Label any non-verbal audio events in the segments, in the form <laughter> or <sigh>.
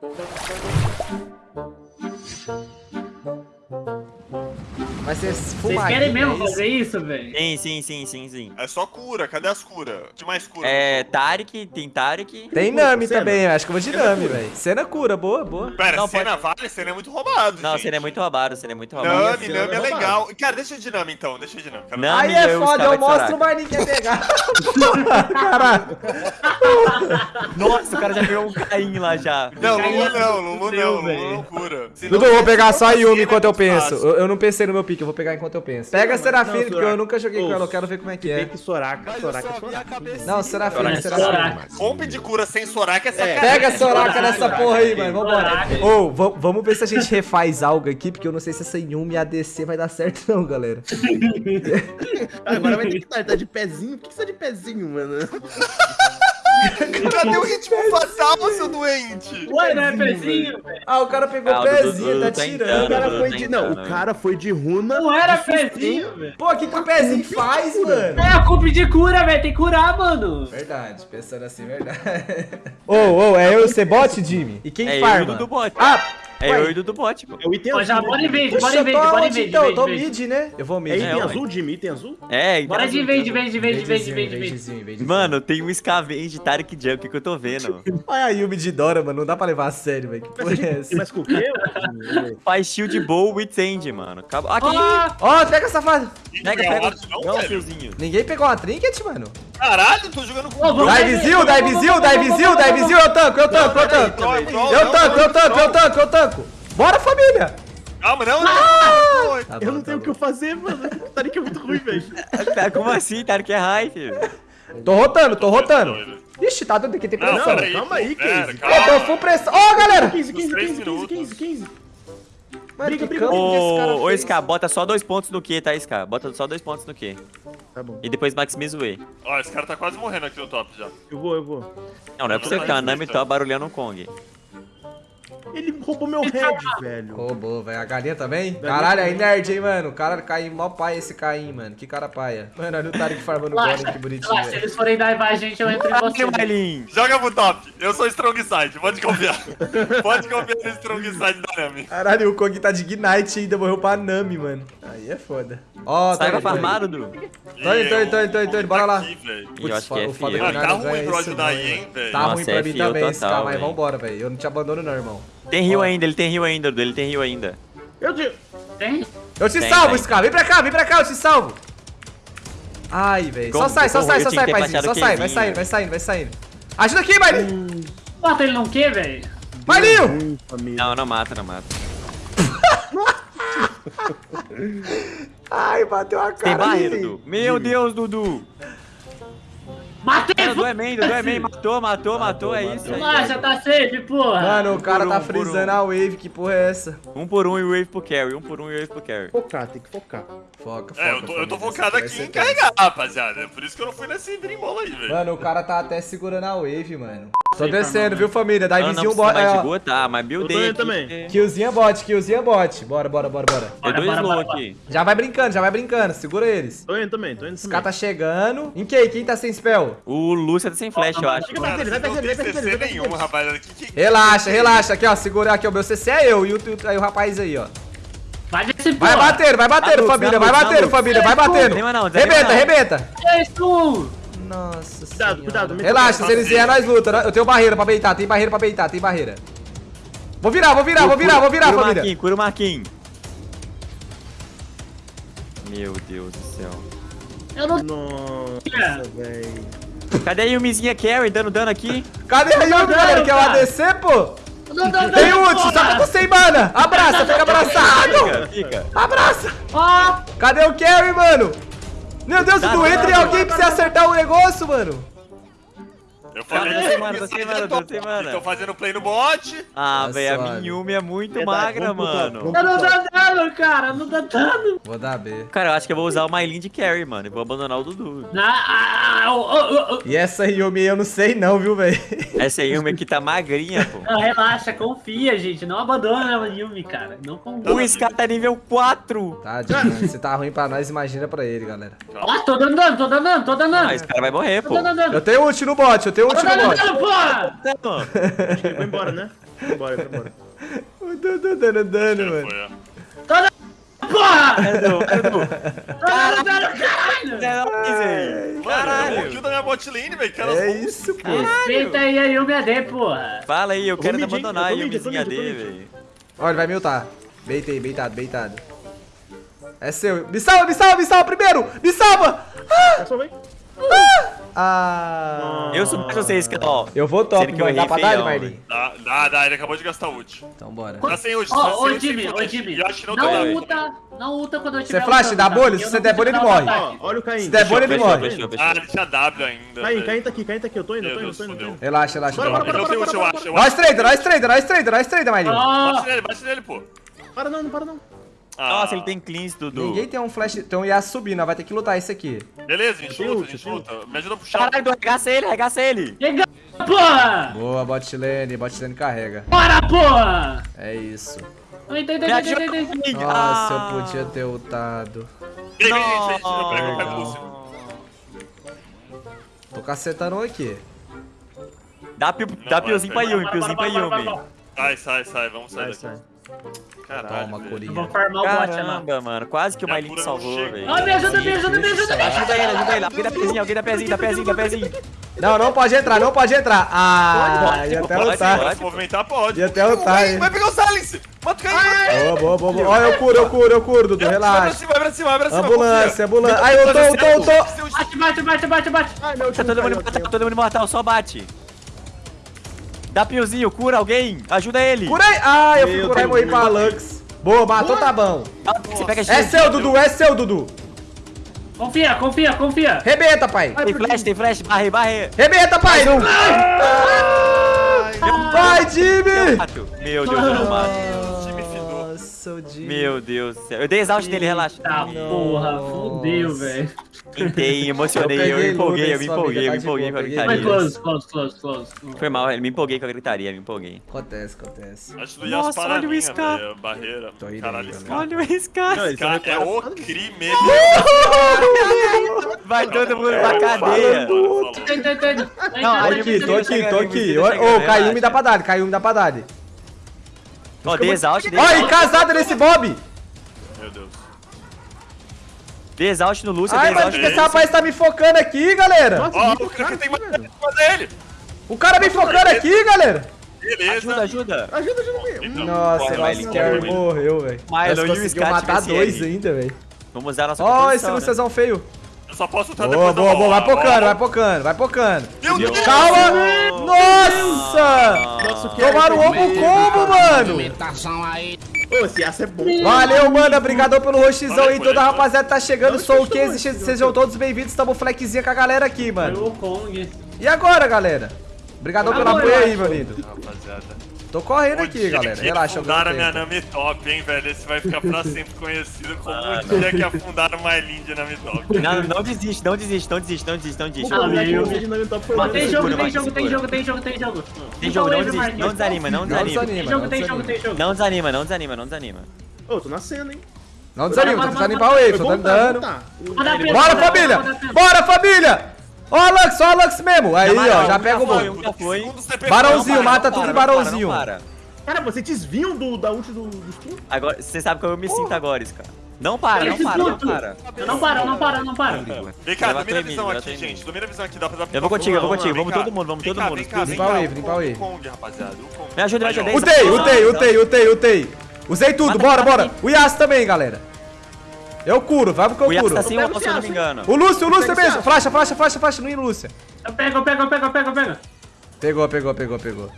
Thank you. Vai ser Vocês fumadinha, querem mesmo é isso? fazer isso, velho? Sim, sim, sim, sim, sim. É só cura, cadê as curas? De mais cura. É, Tarek, tem Tarek. Tem Nami também, eu acho que eu vou de Nami, velho. Cena cura, boa, boa. Pera, Não, cena vale? Cena é muito roubado. Não, gente. seria muito roubado, seria muito roubado. Nami, Cena Nami é é legal. Cara, deixa de Nami então, deixa de Nami. Não. Aí Nami, é eu foda, eu mostro. Marninho quer pegar. <laughs> Caralho. Nossa, o cara já pegou um Caim lá já. Não, Lulu não, Lulu não, Lulu não cura. Eu vou pegar só a cena Yumi é enquanto eu penso. eu não pensei no meu pique, eu vou pegar enquanto eu penso. Pega a Serafine, não, porque eu nunca joguei com ela, eu quero ver como é que Tem é. que Soraka, Soraka, Soraka. Não, Serafine, Soraka. Serafine. Comp de cura sem Soraka é sacanagem. Pega a Soraka nessa porra aí, mano. Vambora. Ô, va- vamos ver se a gente refaz algo aqui, porque eu não sei se essa Yumi ADC vai dar certo não, galera. <laughs> Agora vai ter que estar tá de pezinho. Por que você tá de pezinho, mano? <laughs> <laughs> Cadê o ritmo fatal, seu doente? Ué, não é pezinho, velho? Ah, o cara pegou Ah, o o pezinho, tá tá tirando. O cara foi tá de. Não, o cara foi de runa. Não era pezinho, velho. Pô, o que, que o pezinho faz, mano? É a culpa de cura, velho. Tem que curar, mano. Verdade, pensando assim, verdade. Ô, ô, é eu ser bot, Jimmy? E quem É eu e o farma? Dudu Bot. Ah, É ué. eu e o Dudu Bot, pô. É o item Ó, já azul. bora em vez, Puxa, bora em bora em então? Eu tô mid, né? Eu vou mid. É né? item ué. azul, Jimmy, item azul? É, então- Bora de vez, de vez, de vez, de vez, de vez, de vez. Vadezinho, vadezinho. Mano, tem um Scavenge Tarek Jump que eu tô vendo. <laughs> Olha a Yumi de Dora, mano. Não dá pra levar a sério, velho. Que porra é essa? Mas com o quê? Faz shield bow with end, mano. Acabou. Aqui! Ah, Ó, pega safado. Pega, Não, pega. não, fiozinho. Ninguém pegou uma trinket, mano? Caralho, tô jogando com vamos- Divezil, Divezil, Divezil, Divezil. Eu tanco, eu tanco, eu tanco. Eu tanco, eu tanco, eu tanco, eu tanco. Bora, família. Calma, não, não. Tá Eu não tá tenho o que eu fazer, mano. O Tarek é muito ruim, velho. Tá, Como assim? Tarek é high, filho. Tô rotando, tô rotando. Ixi, tá dando aqui, tem pressão. calma aí, Casey. Eu tô full pressão. Ó, galera. 15, 15, Nos três 15, 15, minutos. 15, 15. Mano, Briga, que briga. campo que esse cara Ô, ô, fez? Ska, bota só dois pontos no Q, tá, Ska? Bota só dois pontos no Q. Tá bom. E depois maximiza o E. Ó, esse cara tá quase morrendo aqui no top já. Eu vou, eu vou. Não, não é pra você ficar a Nami tá barulhando um Kong. Ele roubou meu head, velho. Roubou, velho. A galinha também? Galinha Caralho, aí também. nerd, hein, mano. O cara caiu mó pai esse Caim, mano. Que cara paia. Mano, olha o Tarek farmando golem, Relaxa, que bonitinho, relaxa. Se velho. eles forem dar a gente, eu entro em você. Joga pro top. Eu sou strong side, pode confiar. <laughs> pode confiar no strong side da Nami. Caralho, o Kong tá de Ignite ainda, morreu pra Nami, mano. Aí é foda. Ó, Sai tá pra farmar, Dudu. Tô indo, tô indo, tô indo, tô indo, tô indo, bora lá. E eu acho que é o foda FIO. que Ah, tá não ruim pra ajudar aí, hein, velho. Tá ruim pra é mim também, esse cara, mas velho. vambora, velho. Eu não te abandono não, irmão. Tem rio ainda, ele tem rio ainda, Dudu. Ele tem rio ainda. Eu digo. Tem? Eu te Tem, salvo, tem. Scar. Vem pra cá, vem pra cá, eu te salvo. Ai, velho. Só sai, só sai, só sai, paizinho. Só sai, vai saindo, vai saindo, vai saindo. Ajuda aqui, Marlinho. Mata ele não quer, velho? Família. Não, não mata, não mata. Ai, bateu a cara. Tem barreira. Dudu. Meu Deus, Dudu. Matei! É, Dudu é main, Dudu é main. Matou, matou, matou. É isso aí. Relaxa, tá safe, porra. Mano, o cara tá frisando um. a wave, que porra é essa? Um por um e wave pro carry. Um por um e wave pro carry. Focar, tem que focar. Foca, foca. É, eu tô, eu tô família, focado aqui em ser carregar, rapaziada. É Por isso que eu não fui nesse dreambola aí, velho. Mano, o cara tá até segurando a wave, mano. Tô Sei, descendo, viu, família? Não, não Divezinho bot. é, de boa, tá. Mas buildei também. Killzinha bot, killzinha bot. Bora, bora, bora, bora. Tem dois Bora, slow bora, aqui. Já vai brincando, já vai brincando. Segura eles. Tô indo também, tô indo Os também. caras tá chegando. Em quem? Quem tá sem spell? O Lúcia tá sem flash, eu acho. Vai não tem nenhum, rapaziada. Relaxa, relaxa. Aqui, ó. Segura aqui. O meu CC é eu e o, aí o rapaz aí, ó. Vai desse Vai batendo, vai batendo, Tá, família. Vai batendo, tá, família. Vai batendo. Rebenta, não. rebenta. Nossa Cuidado, senhora. cuidado, Relaxa, se eles vierem, nós luta. né? Eu tenho barreira pra beitar. Tem barreira pra beitar, tem barreira. Vou virar, vou virar, vou virar, vou virar, Cura o família. Marquinhos, cura o Marquinhos. Meu Deus do céu. Eu não... Nossa, velho. Cadê a Yumizinha Carry dando dano aqui? Cadê a Yumi, galera? Quer o. ADC, pô? não dá Tem dano, ult, só que eu tô sem mana. Abraça, fica abraçado. Fica, fica. Abraça. Cadê o carry, mano? Meu Deus, Tá, tá, entre tá, alguém pra você acertar o negócio, mano. Eu falei Tá que sem mana, tá sem eu mana, tô- tá sem mana. Tô fazendo play no bot. Ah, Tá velho, a Yumi é muito magra, mano. não dá dano, cara. Não dá dano. Vou dar B. Cara, eu acho que eu vou usar o Mylin de carry, mano. E vou abandonar o Dudu. Na... Ah, oh, oh, oh. E essa Yumi eu não sei não, viu, velho? Essa Yumi aqui tá magrinha, pô. Não, relaxa, confia, gente. Não abandona a Yumi, cara. Não confia. O Scar tá nível 4. Tadinho, mano. Se tá ruim pra nós, imagina pra ele, galera. Ó, tô dando dano, tô dando dano, tô dando dano. Ah, esse cara vai morrer, pô. Eu tenho ult no bot, eu tenho Tô ult no dando bot. dano, porra. Não. Acho que ele foi embora, né? Vambora, vambora. O Dudu dando dano, mano. Foi, ó. Porra! Edu, Edu. Caralho! Caralho! É nóis, velho. Mano, eu Caralho. kill da minha bot lane, velho. É isso, pô. Respeita aí a Yumi AD, porra. Fala aí, eu quero hein? abandonar mid, eu AD, velho. Ó, ele vai miltar. Beitei, beitado, beitado. É seu. Me salva, me salva, me salva primeiro! Me salva! É só vem. Ah! Eu sou mais vocês, que ó. Eu vou top, que eu mano. Dá pra dar, Marlin? Dá, dá, dá. Ele acabou de gastar ult. Então bora. Tá sem ult. Tá ô Jimmy, ô flash. Jimmy. Não Não ulta, não ulta quando eu tiver flash, ultando, dá tá? bolha, se você der bolha, ele morre. olha o Caim. Se der bolha, ele morre. Ah, ele tinha W ainda. Caim. Caim tá aqui, Caim tá aqui. Eu tô indo, eu tô indo, eu tô indo. Relaxa, relaxa. Bora, ult, eu acho. Nós trader, nós trader, nós trader, nós trader, Marlin. Bate nele, bate nele, pô. Para não, não para não. Ah, Nossa, ele tem cleans, Dudu. Ninguém tem um flash. Um Yasuo subindo, nós vai ter que lutar esse aqui. Beleza, a gente luta, a gente luta. Me ajuda a puxar. Caralho, Dudu, arregaça ele, arregaça ele. Chega, porra! Boa, bot lane, bot lane carrega. Bora, porra! É isso. Ai. Nossa, Ah. eu podia ter ultado. Tô cacetando aqui. Dá, pio, dá piozinho pra Yumi, piozinho pra Yumi. Sai, sai, sai. Vamos sair Sai, daqui. Caralho. Toma. Corinha. Eu vou farmar o bot lá. Caramba, mano, quase que o cura salvou, velho. Ó, me ajuda, me ajuda, me ajuda, me ajuda. Ajuda ele, ajuda ele. Alguém dá pezinho, alguém dá pezinho, dá pezinho, dá pezinho. Não, não pode entrar, não pode entrar. Ah, Pode, ia até pode, lutar. pode. Se movimentar, pode. Ia até lutar, hein. Vai pegar o Silence! Mata o Caim! Boa, boa, boa, boa. Ó, eu curo, eu curo, eu curo, Dudu, Vai pra relaxa. cima, vai pra cima, vai pra cima. Ambulância, ambulância. Ai, eu tô, eu tô, eu tô. Bate, bate, bate, bate, bate. Ai, meu Tá último todo mundo caiu, mortal, caiu. todo mundo mortal, só bate. Dá piozinho, cura alguém, ajuda ele. Curei. Ah, eu fui Meu curar e morri pra Lux. Boa, matou, tá bom. Ah, Você pega É seu, Dudu, é seu, Dudu. Confia, confia, confia. Rebenta, pai. Tem flash, tem flash, barre, barre. Rebenta, pai. Vai, Jimmy. Meu Deus, eu não mato. O Jimmy. Meu Deus do céu. Eu dei exaust nele, relaxa. Tá, porra, fudeu, velho. Tentei, emocionei, Eu eu me empolguei, eu me empolguei, eu me tá de empolguei com a Vai, gritaria. close, close, close, close. Foi mal, eu me empolguei com a gritaria, me empolguei. Acontece, acontece. Acho que Nossa, olha o Scar. Barreira. Tô indo Caralho, aí, cara. Olha esse cara. Não, é é o crime. Vai todo mundo pra cadeia. Não, tem, Tô aqui, tô aqui, tô tá Ô, caiu me dá pra dar, caiu me dá pra dar. Ó, dei exaust, dei Ó, exaust. casada nesse Bob. Meu Deus. Dei exaust no Lúcio, Ai, mas porque esse rapaz tá me focando aqui, galera. Nossa, Ó, muito o cara tem mais dele. O cara me focando aqui, galera. Beleza. Ajuda, ajuda. Ajuda, ajuda mesmo. Então, Nossa, Mylin, o corre, morreu, velho. E o conseguiu matar dois ainda, velho. Vamos usar a nossa Ó, esse né? Lucezão feio. Só posso lutar Boa, depois da boa, boa. Vai bola. pocando, vai pocando, vai pocando. Meu Deus. Calma! Nossa! Nossa, o que Tomaram o ombro combo, mano! Ô, esse aço é bom. Valeu, mano. Obrigadão pelo roxizão aí. Toda a rapaziada tá chegando. Não, Sou o fechou. Sejam todos bem-vindos. Tamo flexzinha com a galera aqui, Foi mano. o Kong. E agora, galera? Obrigadão pelo Agora, apoio aí, eu meu lindo. Rapaziada. Tô correndo O aqui, galera. que Relaxa, eu afundaram a minha. Nami Top, hein, velho. Esse vai ficar pra sempre conhecido como o dia que afundaram mais Lindy Nami Top. <laughs> Não, não desiste, não desiste, não desiste, não desiste, não desiste. Vamos Ah, combinar que meu. o vídeo na top foi Ó, mais tem jogo, tem jogo, tem jogo, tem jogo, tem jogo. Tem jogo, não desiste, não desanima, não Não desanima. desanima, Tem não jogo, tem jogo, desanima. tem jogo. Não desanima, não desanima, não desanima. Ô, tô nascendo, hein? Não desanima, tô limpar o wave, dando tá, dar pena, Bora, família! Bora, família! Ó, a Lux, ó, a Lux mesmo. Aí, ó, já pega o bom. Barãozinho, para, mata tudo para, para, barãozinho. para. Cara, você desviam do, da ult do, do stun? Agora, você sabe como eu me sinto agora, Scar. Não para, não para, não para. Eu não paro, eu não paro, eu não paro. Vem cá, domina a visão aqui, gente. Domina a visão aqui, dá pra dar Eu vou contigo, eu vou contigo, vamos todo mundo, vamos todo mundo. Vem cá, vem Limpa o cá. wave, o limpa o wave. Me ajuda, me ajuda. Utei, utei, utei, utei, utei. Usei tudo, bora, bora. O Yas também, galera. Eu curo, vai porque O eu curo. tá sem Eu uma, pego se eu não esse me engano. O Lúcio, o Lúcio mesmo. Flasha, flasha, flasha, flasha. Não ir, Lúcia. Eu pego, eu pego, eu pego, eu pego, eu pego. Pegou, pegou, pegou, pegou.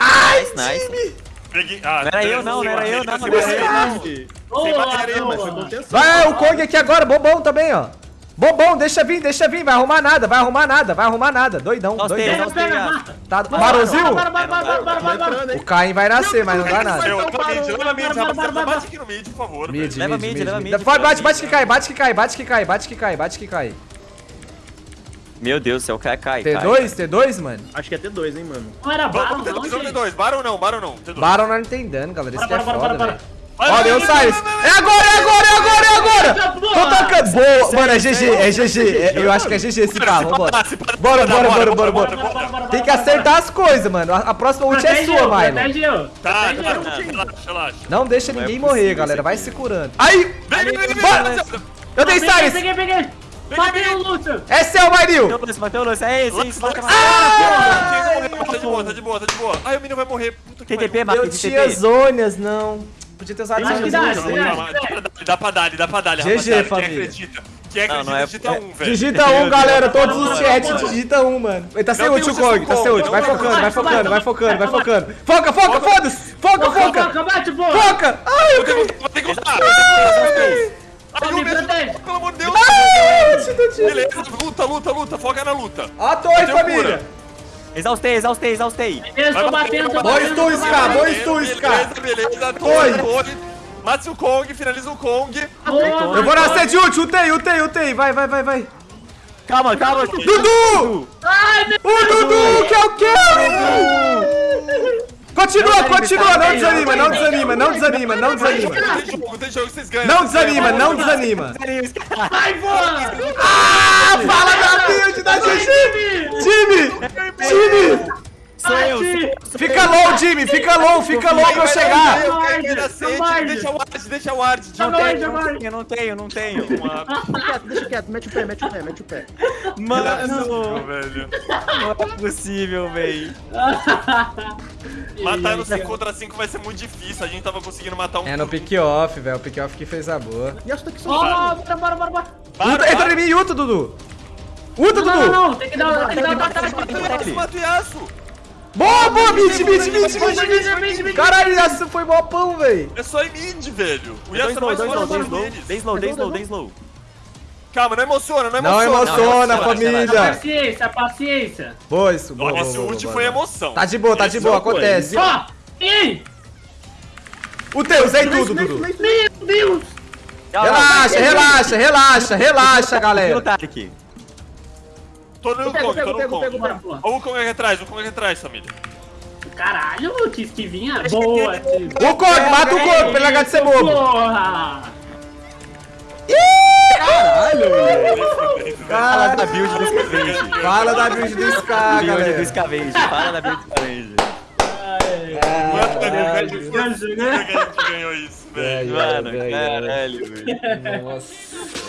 Nice, nice. Peguei. Ah, Não era eu, não, não era eu, não, não era eu, não. Sem mas foi. Vai, o Kong aqui agora, bobão também, ó. Bobão, deixa vir, deixa vir. Vai arrumar nada, vai arrumar nada, vai arrumar nada. Doidão, Nós doidão. Pega. Tá, hein? O Caim vai nascer, mas não dá nada. Eu, na mid, leva mid, rapaziada. Bate aqui no mid, por favor. Mid. Leva mid, leva mid. Bate, bate que cai, bate que cai, bate que cai, bate que cai, bate que cai. Meu Deus do céu, cai, cai. cai. T2, T2, mano? Acho que é T2, hein, mano. Não era Baron, não, dois, vamos ter gente. dois. Barão não, barão não. T2. Baron não tá entendendo, galera. Isso Bora, que é bora, bora, foda, bora, velho. bora. Vai, Ó, vai, deu o vai, Cyrus. vai, vai, vai. É agora, é agora, é agora, é agora. Essa Tô tocando. Boa. Mano, é GG, é GG. É- Eu acho que é GG esse carro. Vambora. Bora, bora, bora, bora, Bora, Tem que acertar as coisas, mano. A, próxima ult é sua, eu, Milo. eu. Tá, tá, eu. tá, relaxa, relaxa. Não deixa é ninguém morrer, galera. Vai se curando. Aí! Vem, vem, vem, vem, Bora. vem. Eu dei Peguei, Cyrus! peguei, peguei. Matei o Lúcio. É seu, Bateu Marinho! o lance, bateu o lance. É esse, é isso. Mata, mata. Tá de boa, tá de boa, tá de boa. Ai, o menino vai morrer. TTP, mata Eu tinha zônias, não. Podia ter usado Acho que dá, acho que dá. Dá pra dar, dá pra dar, GG, rapaziada. Quem família. acredita? Quem Não, acredita, não é- digita é- um, velho. Digita um, galera. Todos os chats, digita um, mano. Ele tá sem ult, o Kong. Tá sem ult. Vai focando, vai, focando, vai focando, vai focando. Foca, foca, foda-se! Foca, Foca, foca! foca, bate, porra. Foca! Ai, eu caí! Vai ter que. Ai, o mesmo, pelo amor de Deus. Beleza, luta, luta, luta. Foca na luta. Toa, Deu família! Exaustei, exaustei, exaustei. Eu Vai tô batendo, tô vai Dois batendo. tuns, cara, batendo. dois tuns, cara. Beleza, beleza. Torre. Mate o Kong, finaliza o Kong. Boa, Eu vou nascer de ult, ultei, ultei, ultei. Vai, vai, vai, vai. Calma, calma. Dudu! Ai, meu O Dudu, que eu quero! Continua, não desanima, não desanima, não desanima, não desanima. Tem jogo, tem jogo, vocês ganham. Não desanima, não desanima. Vai, porra. Ah, fala da build da GG! Time! Time! Sou eu. Fica low, Jimmy, fica low, fica low pra eu chegar. Eu Não. Deixa o Ward, deixa o Ward. Não Não tenho, não tenho, não tenho, não. Deixa quieto, deixa quieto. Mete o pé, mete o pé, mete o pé. Mano, velho. não é possível, véi. Matar no 5 contra 5 vai ser muito difícil. A gente tava conseguindo matar um. É no pick-off, velho, o pick-off que fez a boa. E essa daqui são Ó, bora, bora, bora, bora. Entra em mim, Uta, Dudu. Uta, Não, não, Dudu. não, tem que dar, tem que dar um ataque. Mata o Yasuo. Boa, boa, mid, mid, mid, mid, Mid, mid. mid, mid, mid. Caralho, Yasuo foi mó pão, velho. É só em mid, velho. O Yasuo é slow, mais dois slow. deles. Dei slow, dei slow, dei slow. Calma, não emociona, não Não emociona. emociona, relaxa, família. Paciência, paciência. Boa isso, boa, Esse ult foi emoção. Tá de boa, tá de boa, acontece. Ó, ei, Utei, usei tudo, Dudu. meu Deus. Relaxa, relaxa, relaxa, relaxa, o galera. Tô no Kong, tô no Kong. Ó o Kong aqui atrás, o Kong aqui atrás, família. Caralho, que esquivinha. Boa, tio. O Kong, mata o Kong pra ele largar de ser bobo. Porra. Fala da build do Scavenge. Fala da build do Scar, Build do. Scavenge. Fala da build do Scavenge. Quanto Caralho. que a gente ganhou isso, velho? Velho, Mano, velho, caralho, velho. Nossa.